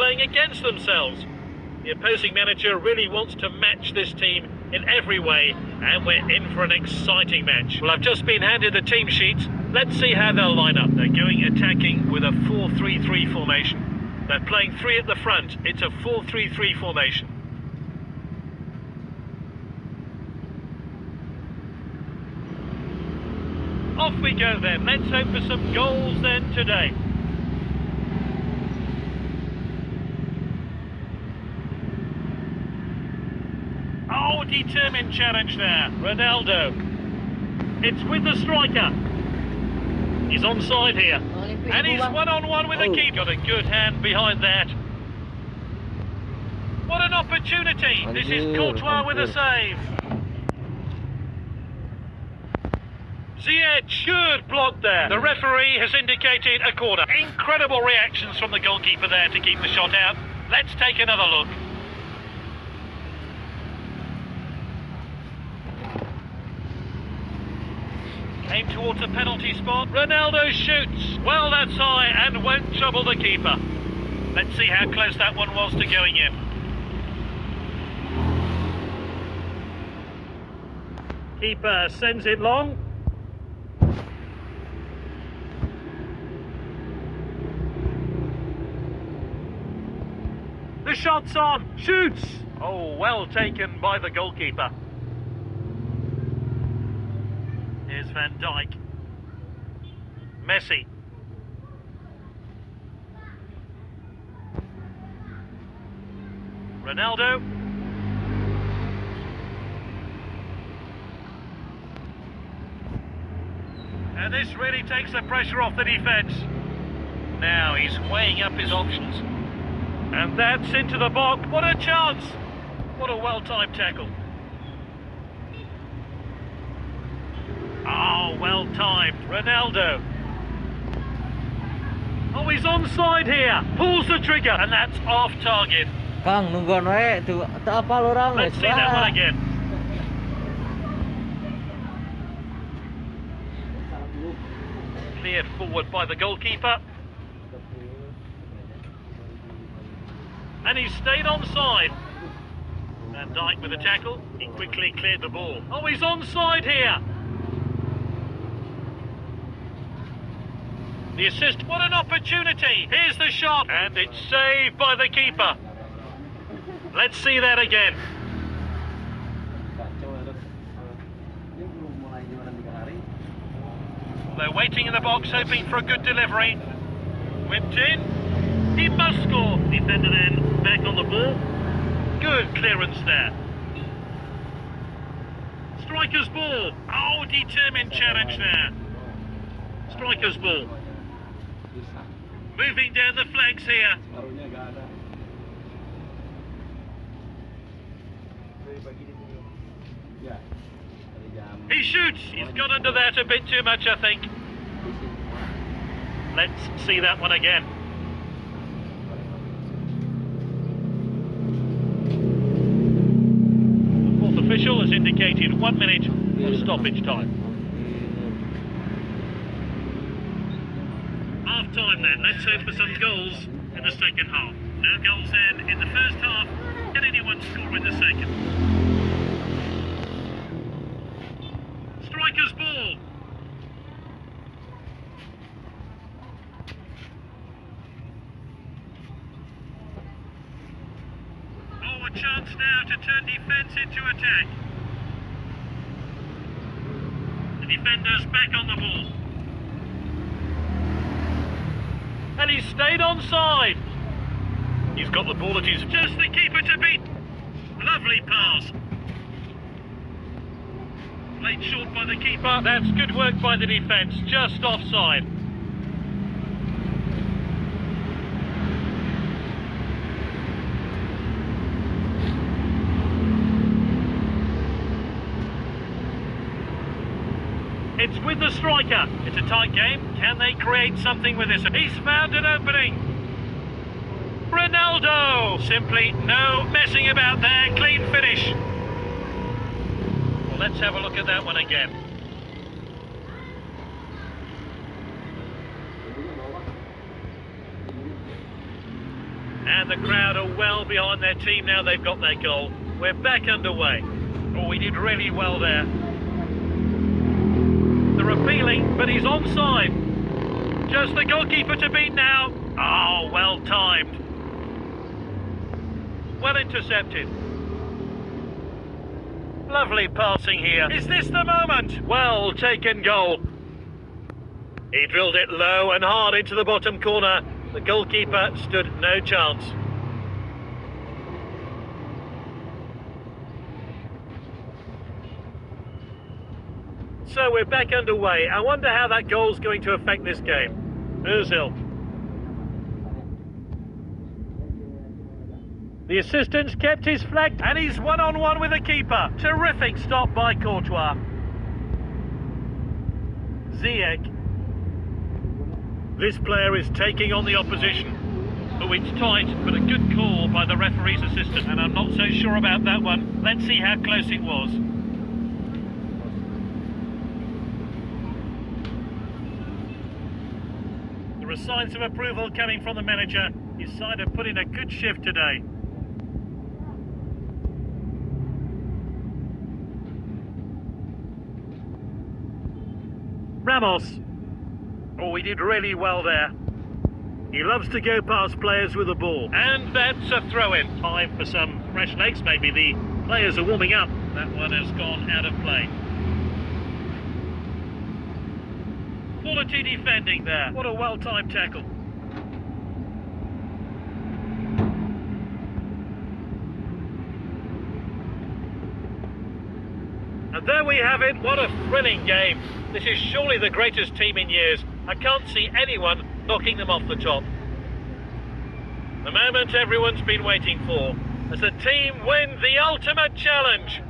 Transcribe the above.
playing against themselves. The opposing manager really wants to match this team in every way, and we're in for an exciting match. Well, I've just been handed the team sheets. Let's see how they'll line up. They're going attacking with a 4-3-3 formation. They're playing three at the front. It's a 4-3-3 formation. Off we go then. Let's hope for some goals then today. Oh, determined challenge there. Ronaldo. It's with the striker. He's onside here. And he's one-on-one with the Oh. keeper. Got a good hand behind that. What an opportunity. This is Courtois with a anjir. save. Ziyech, good block there. The referee has indicated a corner. Incredible reactions from the goalkeeper there to keep the shot out. Let's take another look. Came towards a penalty spot. Ronaldo shoots. Well, that's high and won't trouble the keeper. Let's see how close that one was to going in. Keeper sends it long. The shot's on. Shoots. Oh, well taken by the goalkeeper. Here's Van Dijk. Messi. Ronaldo. And this really takes the pressure off the defence. Now he's weighing up his options. And that's into the box. What a chance! What a well-timed tackle. Ah, oh, well-timed. Ronaldo. Oh, he's onside here. Pulls the trigger, and that's off target. Kang nungguan wae eh, tuh teu apal orang Let's see that one again. Cleared forward by the goalkeeper. And he stayed onside. Van Dijk with a tackle. He quickly cleared the ball. Oh, he's onside here. The assist. What an opportunity. Here's the shot. And it's saved by the keeper. Let's see that again. They're waiting in the box, hoping for a good delivery. Whipped in. He must score. Defender then back on the ball. Good clearance there. Striker's ball. Oh, determined challenge there. Striker's ball. Moving down the flanks here. He shoots. He's got under that a bit too much, I think. Let's see that one again. The fourth official has indicated one minute of stoppage time. Time then. Let's hope for some goals in the second half. No goals then in the first half. Can anyone score in the second? Striker's ball. Oh, a chance now to turn defence into attack. The defender's back on the ball. And he stayed onside. He's got the ball at his... Just the keeper to beat. Lovely pass. Played short by the keeper. That's good work by the defence. Just offside. It's with the striker. It's a tight game. Can they create something with this? He's found an opening. Ronaldo! Simply no messing about there. Clean finish. Well, let's have a look at that one again. And the crowd are well behind their team now they've got their goal. We're back underway. Oh, we did really well there. They're appealing, but he's onside. Just the goalkeeper to beat now. Oh, well timed. Well intercepted. Lovely passing here. Is this the moment? Well taken goal. He drilled it low and hard into the bottom corner. The goalkeeper stood no chance. So we're back underway. I wonder how that goal's going to affect this game. Ozil. The assistant's kept his flag and he's one on one with the keeper. Terrific stop by Courtois. Ziyech. This player is taking on the opposition. Oh, it's tight, but a good call by the referee's assistant, and I'm not so sure about that one. Let's see how close it was. Are signs of approval coming from the manager. His side have put in a good shift today. Ramos. Oh, he did really well there. He loves to go past players with the ball. And that's a throw-in. Time for some fresh legs, maybe. The players are warming up. That one has gone out of play. Quality defending there. What a well-timed tackle. And there we have it. What a thrilling game. This is surely the greatest team in years. I can't see anyone knocking them off the top. The moment everyone's been waiting for as the team win the ultimate challenge.